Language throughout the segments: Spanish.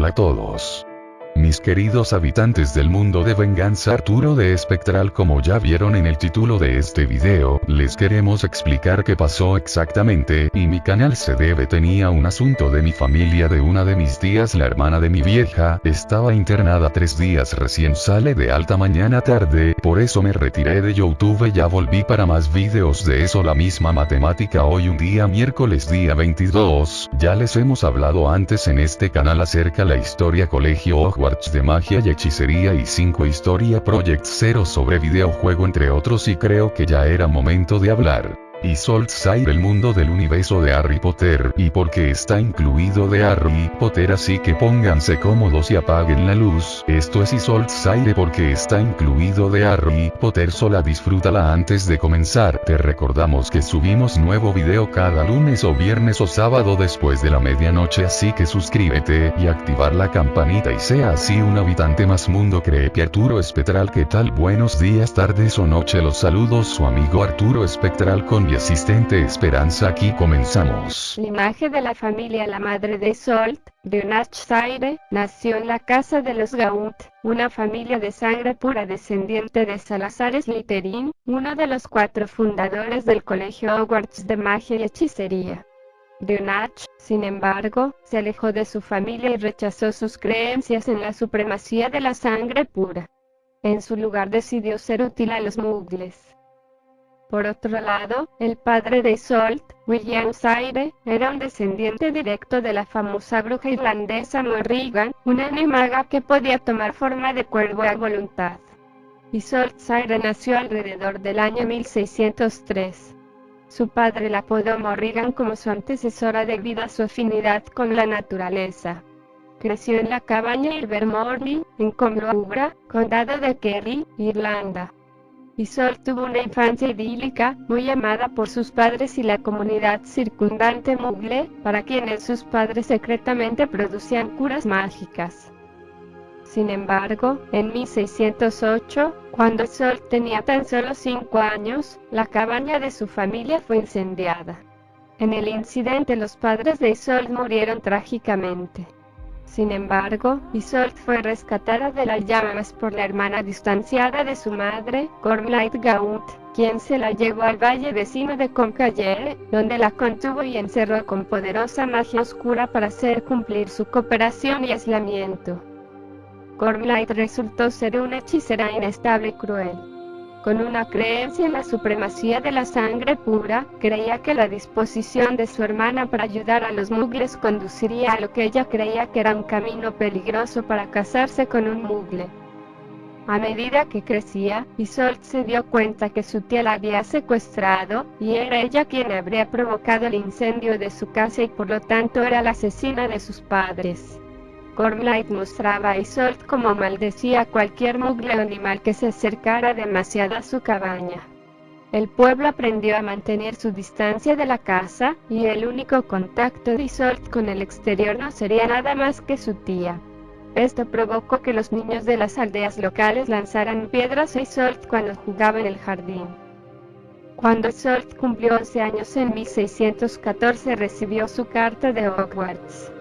Hola a todos. Mis queridos habitantes del mundo de venganza Arturo de Espectral como ya vieron en el título de este video, les queremos explicar qué pasó exactamente, y mi canal se debe tenía un asunto de mi familia de una de mis tías la hermana de mi vieja, estaba internada tres días recién sale de alta mañana tarde, por eso me retiré de Youtube ya volví para más videos de eso la misma matemática hoy un día miércoles día 22, ya les hemos hablado antes en este canal acerca la historia colegio de magia y hechicería y 5 Historia Project 0 sobre videojuego entre otros y creo que ya era momento de hablar y Side el mundo del universo de Harry Potter y porque está incluido de Harry Potter así que pónganse cómodos y apaguen la luz, esto es Side porque está incluido de Harry Potter sola disfrútala antes de comenzar, te recordamos que subimos nuevo video cada lunes o viernes o sábado después de la medianoche así que suscríbete y activar la campanita y sea así un habitante más mundo creepy. Arturo Espectral que tal buenos días tardes o noche los saludos su amigo Arturo Espectral con asistente Esperanza aquí comenzamos. La imagen de la familia La Madre de Solt, de Zaire, nació en la casa de los Gaunt, una familia de sangre pura descendiente de Salazar Slytherin, uno de los cuatro fundadores del Colegio Hogwarts de Magia y Hechicería. Dionach, sin embargo, se alejó de su familia y rechazó sus creencias en la supremacía de la sangre pura. En su lugar decidió ser útil a los muggles. Por otro lado, el padre de Isolt, William Zaire, era un descendiente directo de la famosa bruja irlandesa Morrigan, una animaga que podía tomar forma de cuervo a voluntad. Isolt Zaire nació alrededor del año 1603. Su padre la apodó Morrigan como su antecesora debido a su afinidad con la naturaleza. Creció en la cabaña Ilvermorny, en Comloubra, condado de Kerry, Irlanda. Isol tuvo una infancia idílica, muy amada por sus padres y la comunidad circundante Mugle, para quienes sus padres secretamente producían curas mágicas. Sin embargo, en 1608, cuando Sol tenía tan solo 5 años, la cabaña de su familia fue incendiada. En el incidente los padres de Isol murieron trágicamente. Sin embargo, Isolde fue rescatada de las llamas por la hermana distanciada de su madre, Cormlight Gaunt, quien se la llevó al valle vecino de Concalle, donde la contuvo y encerró con poderosa magia oscura para hacer cumplir su cooperación y aislamiento. Cormlight resultó ser una hechicera inestable y cruel. Con una creencia en la supremacía de la sangre pura, creía que la disposición de su hermana para ayudar a los mugles conduciría a lo que ella creía que era un camino peligroso para casarse con un mugle. A medida que crecía, Isolde se dio cuenta que su tía la había secuestrado, y era ella quien habría provocado el incendio de su casa y por lo tanto era la asesina de sus padres. Cormlight mostraba a Isolde como maldecía a cualquier mugle animal que se acercara demasiado a su cabaña. El pueblo aprendió a mantener su distancia de la casa, y el único contacto de Isolde con el exterior no sería nada más que su tía. Esto provocó que los niños de las aldeas locales lanzaran piedras a Isolde cuando jugaba en el jardín. Cuando Isolde cumplió 11 años en 1614 recibió su carta de Hogwarts.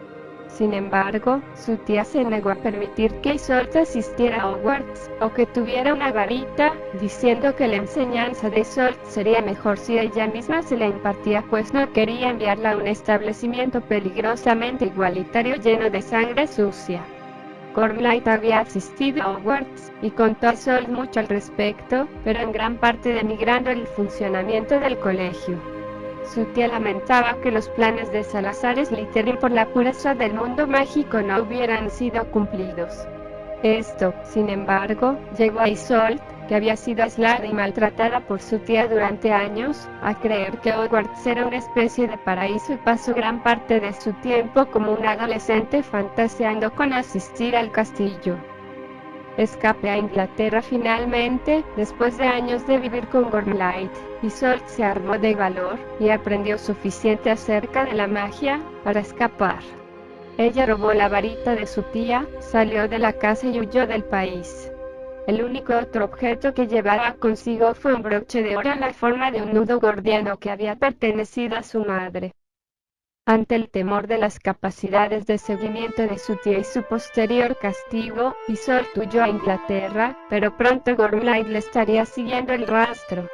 Sin embargo, su tía se negó a permitir que Isolde asistiera a Hogwarts, o que tuviera una varita, diciendo que la enseñanza de Isolde sería mejor si ella misma se la impartía pues no quería enviarla a un establecimiento peligrosamente igualitario lleno de sangre sucia. Cormlight había asistido a Hogwarts, y contó a Isolde mucho al respecto, pero en gran parte denigrando el funcionamiento del colegio. Su tía lamentaba que los planes de Salazar Slytherin por la pureza del mundo mágico no hubieran sido cumplidos. Esto, sin embargo, llegó a Isolde, que había sido aislada y maltratada por su tía durante años, a creer que Hogwarts era una especie de paraíso y pasó gran parte de su tiempo como un adolescente fantaseando con asistir al castillo. Escape a Inglaterra finalmente, después de años de vivir con Gormlight. Isolde se armó de valor, y aprendió suficiente acerca de la magia, para escapar. Ella robó la varita de su tía, salió de la casa y huyó del país. El único otro objeto que llevaba consigo fue un broche de oro en la forma de un nudo gordiano que había pertenecido a su madre. Ante el temor de las capacidades de seguimiento de su tía y su posterior castigo, Isolde huyó a Inglaterra, pero pronto Gormlai le estaría siguiendo el rastro.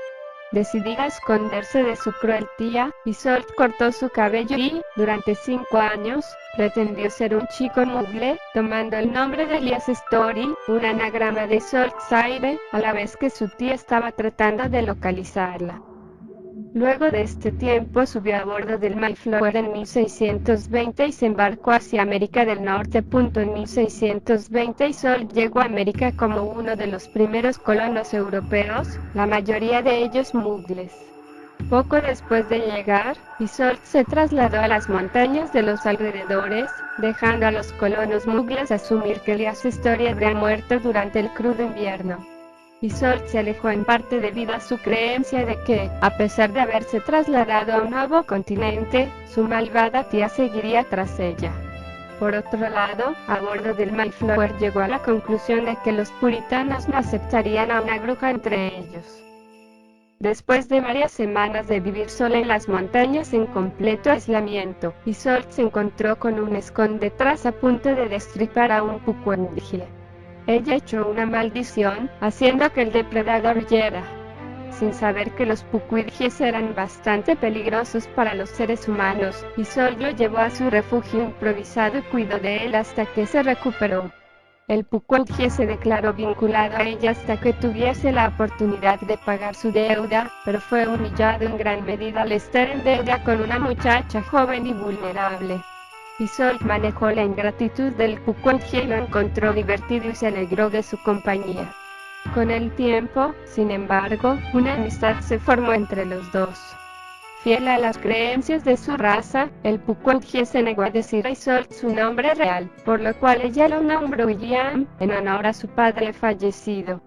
Decidida a esconderse de su cruel tía, Isolde cortó su cabello y, durante cinco años, pretendió ser un chico mugle, tomando el nombre de Elias Story, un anagrama de Isolde Zaire, a la vez que su tía estaba tratando de localizarla. Luego de este tiempo subió a bordo del Mayflower en 1620 y se embarcó hacia América del Norte. En 1620 y Sol llegó a América como uno de los primeros colonos europeos, la mayoría de ellos mugles. Poco después de llegar, Isolde se trasladó a las montañas de los alrededores, dejando a los colonos mugles asumir que Elias Story habría muerto durante el crudo invierno. Isolde se alejó en parte debido a su creencia de que, a pesar de haberse trasladado a un nuevo continente, su malvada tía seguiría tras ella. Por otro lado, a bordo del Mayflower llegó a la conclusión de que los puritanos no aceptarían a una bruja entre ellos. Después de varias semanas de vivir sola en las montañas en completo aislamiento, Isolde se encontró con un esconde tras a punto de destripar a un pucuendígile. Ella echó una maldición, haciendo que el depredador huyera. Sin saber que los pucuidjes eran bastante peligrosos para los seres humanos, y Sol lo llevó a su refugio improvisado y cuidó de él hasta que se recuperó. El pucuidje se declaró vinculado a ella hasta que tuviese la oportunidad de pagar su deuda, pero fue humillado en gran medida al estar en deuda con una muchacha joven y vulnerable. Isolde manejó la ingratitud del Pucuenje y lo encontró divertido y se alegró de su compañía. Con el tiempo, sin embargo, una amistad se formó entre los dos. Fiel a las creencias de su raza, el Pucuenje se negó a decir a Isolde su nombre real, por lo cual ella lo nombró William, en honor a su padre fallecido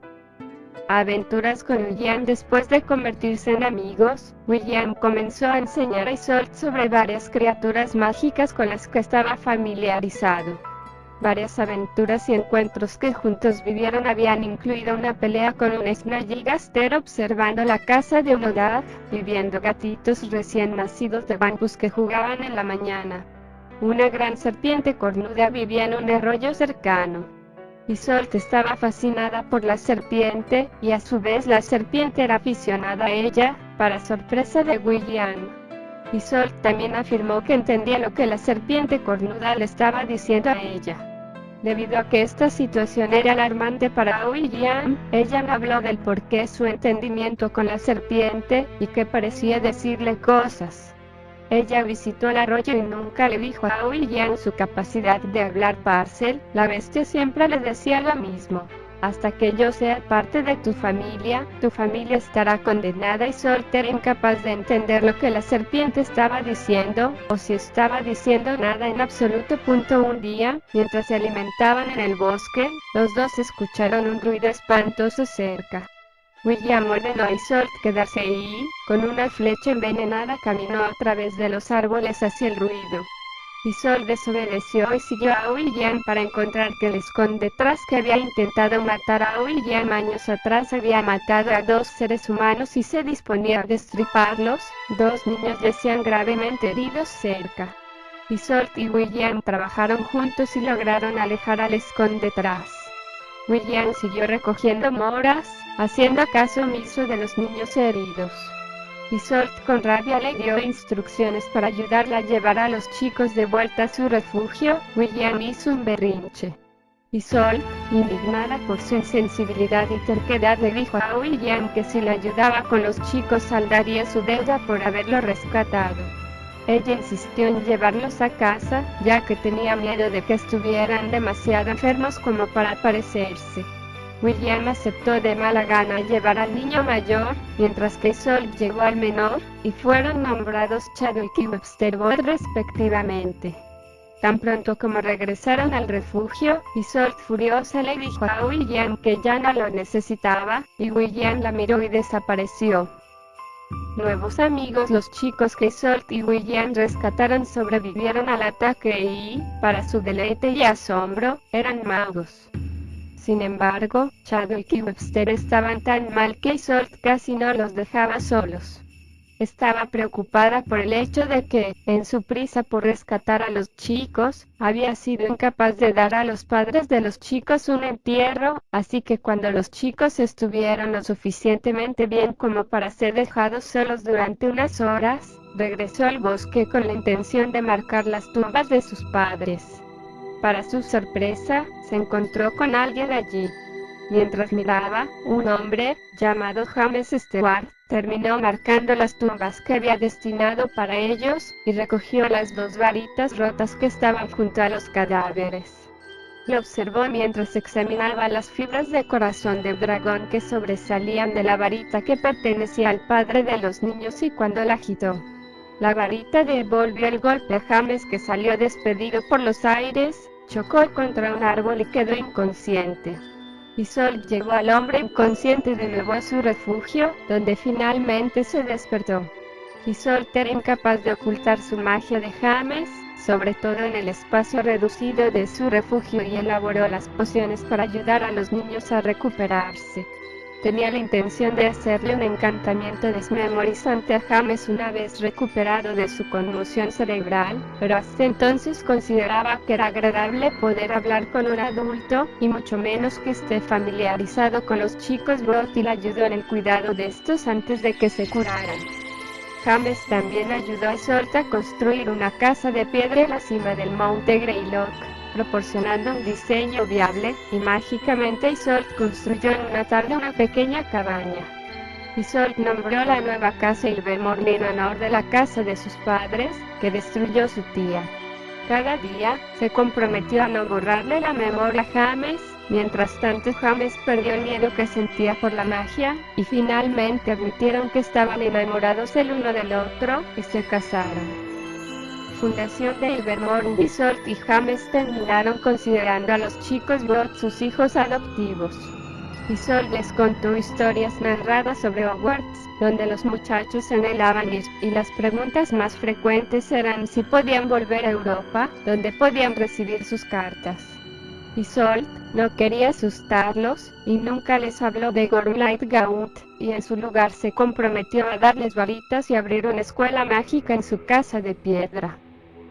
aventuras con William después de convertirse en amigos, William comenzó a enseñar a Isolde sobre varias criaturas mágicas con las que estaba familiarizado. Varias aventuras y encuentros que juntos vivieron habían incluido una pelea con un Snaggigaster observando la casa de un hogar, viviendo gatitos recién nacidos de bambús que jugaban en la mañana. Una gran serpiente cornuda vivía en un arroyo cercano. Isolde estaba fascinada por la serpiente, y a su vez la serpiente era aficionada a ella, para sorpresa de William. Isolde también afirmó que entendía lo que la serpiente cornuda le estaba diciendo a ella. Debido a que esta situación era alarmante para William, ella me habló del por qué su entendimiento con la serpiente, y que parecía decirle cosas. Ella visitó el arroyo y nunca le dijo a William su capacidad de hablar parcel, la bestia siempre le decía lo mismo. Hasta que yo sea parte de tu familia, tu familia estará condenada y soltera incapaz de entender lo que la serpiente estaba diciendo, o si estaba diciendo nada en absoluto. Punto un día, mientras se alimentaban en el bosque, los dos escucharon un ruido espantoso cerca. William ordenó a Isolde quedarse ahí, con una flecha envenenada caminó a través de los árboles hacia el ruido. Isolde desobedeció y siguió a William para encontrar que el esconde tras que había intentado matar a William años atrás había matado a dos seres humanos y se disponía a destriparlos, dos niños decían gravemente heridos cerca. Isolde y William trabajaron juntos y lograron alejar al esconde tras. William siguió recogiendo moras, haciendo caso omiso de los niños heridos. Isolde con rabia le dio instrucciones para ayudarla a llevar a los chicos de vuelta a su refugio. William hizo un berrinche. Isolde, indignada por su insensibilidad y terquedad, le dijo a William que si le ayudaba con los chicos saldaría su deuda por haberlo rescatado. Ella insistió en llevarlos a casa, ya que tenía miedo de que estuvieran demasiado enfermos como para parecerse. William aceptó de mala gana llevar al niño mayor, mientras que Sol llegó al menor, y fueron nombrados Chadwick y Webster Boyd respectivamente. Tan pronto como regresaron al refugio, Isolde furiosa le dijo a William que ya no lo necesitaba, y William la miró y desapareció. Nuevos amigos Los chicos que Salt y William rescataron sobrevivieron al ataque y, para su deleite y asombro, eran magos. Sin embargo, Chadwick y Webster estaban tan mal que Salt casi no los dejaba solos. Estaba preocupada por el hecho de que, en su prisa por rescatar a los chicos, había sido incapaz de dar a los padres de los chicos un entierro, así que cuando los chicos estuvieron lo suficientemente bien como para ser dejados solos durante unas horas, regresó al bosque con la intención de marcar las tumbas de sus padres. Para su sorpresa, se encontró con alguien allí. Mientras miraba, un hombre, llamado James Stewart, terminó marcando las tumbas que había destinado para ellos, y recogió las dos varitas rotas que estaban junto a los cadáveres. Lo observó mientras examinaba las fibras de corazón del dragón que sobresalían de la varita que pertenecía al padre de los niños y cuando la agitó. La varita devolvió el golpe a James que salió despedido por los aires, chocó contra un árbol y quedó inconsciente y Sol llevó al hombre inconsciente de nuevo a su refugio, donde finalmente se despertó. Y Sol era incapaz de ocultar su magia de James, sobre todo en el espacio reducido de su refugio y elaboró las pociones para ayudar a los niños a recuperarse. Tenía la intención de hacerle un encantamiento desmemorizante a James una vez recuperado de su conmoción cerebral, pero hasta entonces consideraba que era agradable poder hablar con un adulto, y mucho menos que esté familiarizado con los chicos Brot le ayudó en el cuidado de estos antes de que se curaran. James también ayudó a Salt a construir una casa de piedra en la cima del monte Greylock proporcionando un diseño viable, y mágicamente Isolde construyó en una tarde una pequeña cabaña. Isolde nombró la nueva casa Ilvermorny en honor de la casa de sus padres, que destruyó su tía. Cada día, se comprometió a no borrarle la memoria a James, mientras tanto James perdió el miedo que sentía por la magia, y finalmente admitieron que estaban enamorados el uno del otro, y se casaron. Fundación de Ilvermorny y James terminaron considerando a los chicos Brot sus hijos adoptivos. Isolde les contó historias narradas sobre Hogwarts, donde los muchachos anhelaban ir, y las preguntas más frecuentes eran si podían volver a Europa, donde podían recibir sus cartas. Isolde no quería asustarlos, y nunca les habló de Gormlight Gaunt, y en su lugar se comprometió a darles varitas y abrir una escuela mágica en su casa de piedra.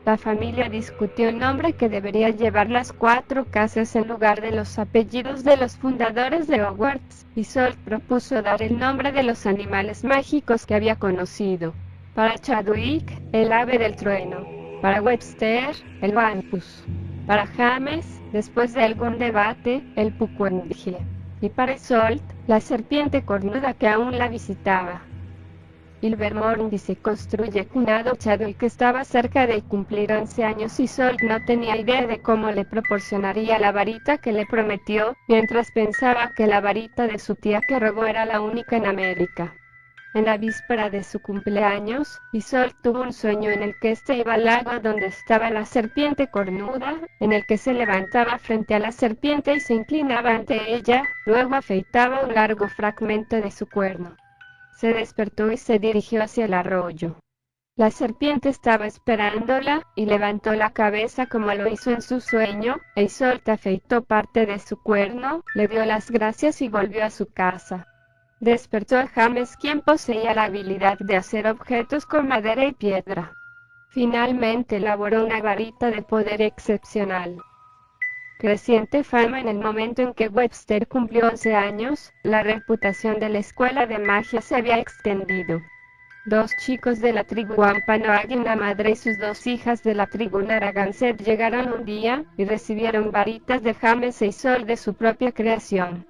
La familia discutió el nombre que debería llevar las cuatro casas en lugar de los apellidos de los fundadores de Hogwarts, y Sol propuso dar el nombre de los animales mágicos que había conocido. Para Chadwick, el ave del trueno. Para Webster, el Vampus. Para James, después de algún debate, el Pucuendige. Y para Sol, la serpiente cornuda que aún la visitaba. Ilvermorny se construye cunado Chadwick estaba cerca de cumplir 11 años y Sol no tenía idea de cómo le proporcionaría la varita que le prometió, mientras pensaba que la varita de su tía que robó era la única en América. En la víspera de su cumpleaños, Isol tuvo un sueño en el que este iba al lago donde estaba la serpiente cornuda, en el que se levantaba frente a la serpiente y se inclinaba ante ella, luego afeitaba un largo fragmento de su cuerno. Se despertó y se dirigió hacia el arroyo. La serpiente estaba esperándola, y levantó la cabeza como lo hizo en su sueño, e Isolta afeitó parte de su cuerno, le dio las gracias y volvió a su casa. Despertó a James quien poseía la habilidad de hacer objetos con madera y piedra. Finalmente elaboró una varita de poder excepcional creciente fama en el momento en que Webster cumplió 11 años, la reputación de la escuela de magia se había extendido. Dos chicos de la tribu Wampanoag, una madre y sus dos hijas de la tribu Narragansett llegaron un día y recibieron varitas de James y Sol de su propia creación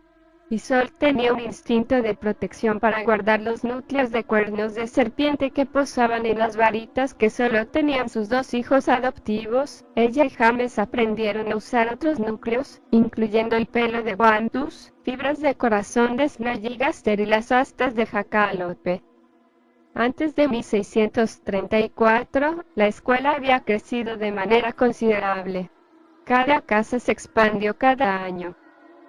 y Sol tenía un instinto de protección para guardar los núcleos de cuernos de serpiente que posaban en las varitas que solo tenían sus dos hijos adoptivos. Ella y James aprendieron a usar otros núcleos, incluyendo el pelo de Guantus, fibras de corazón de Snagigaster y las astas de Jacalope. Antes de 1634, la escuela había crecido de manera considerable. Cada casa se expandió cada año.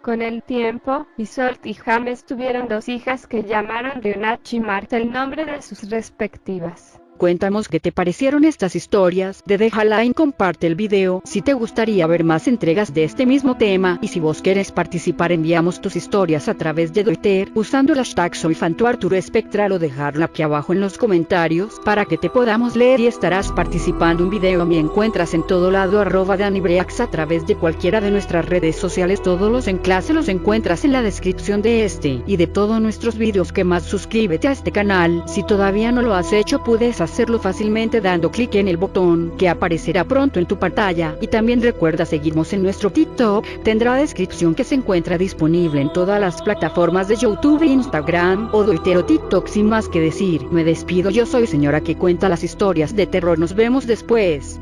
Con el tiempo, Isolt y James tuvieron dos hijas que llamaron Rionach y Marta el nombre de sus respectivas. Cuéntanos qué te parecieron estas historias, de deja like, comparte el video si te gustaría ver más entregas de este mismo tema y si vos quieres participar enviamos tus historias a través de Twitter usando el hashtag soy Arturo Espectral o dejarla aquí abajo en los comentarios para que te podamos leer y estarás participando un video me encuentras en todo lado arroba Danibreax a través de cualquiera de nuestras redes sociales todos los enlaces los encuentras en la descripción de este y de todos nuestros videos que más suscríbete a este canal si todavía no lo has hecho puedes hacerlo fácilmente dando clic en el botón que aparecerá pronto en tu pantalla. Y también recuerda seguirnos en nuestro TikTok. Tendrá descripción que se encuentra disponible en todas las plataformas de YouTube, Instagram o Twitter TikTok sin más que decir. Me despido. Yo soy señora que cuenta las historias de terror. Nos vemos después